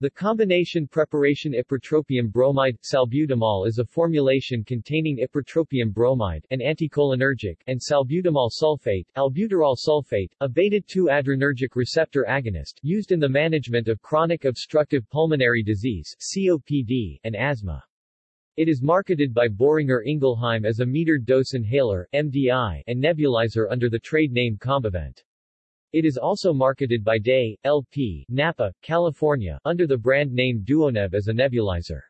The combination preparation ipratropium bromide salbutamol is a formulation containing ipratropium bromide, an anticholinergic, and salbutamol sulfate, albuterol sulfate, a beta-2 adrenergic receptor agonist, used in the management of chronic obstructive pulmonary disease (COPD) and asthma. It is marketed by Boehringer Ingelheim as a metered dose inhaler (MDI) and nebulizer under the trade name Combivent. It is also marketed by Dey, LP, Napa, California, under the brand name Duoneb as a nebulizer.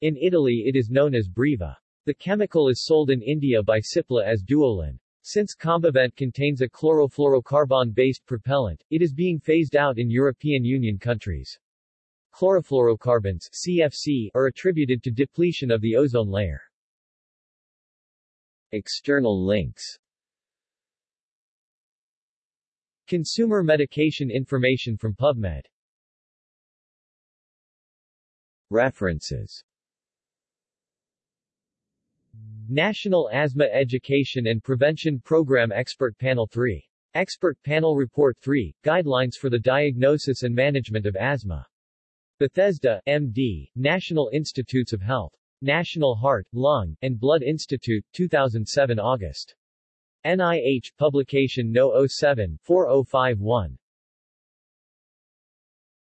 In Italy it is known as Breva. The chemical is sold in India by Cipla as Duolin. Since Combivent contains a chlorofluorocarbon-based propellant, it is being phased out in European Union countries. Chlorofluorocarbons CFC, are attributed to depletion of the ozone layer. External links Consumer medication information from PubMed References National Asthma Education and Prevention Program Expert Panel 3. Expert Panel Report 3, Guidelines for the Diagnosis and Management of Asthma. Bethesda, M.D., National Institutes of Health. National Heart, Lung, and Blood Institute, 2007 August. NIH Publication No. 07 4051.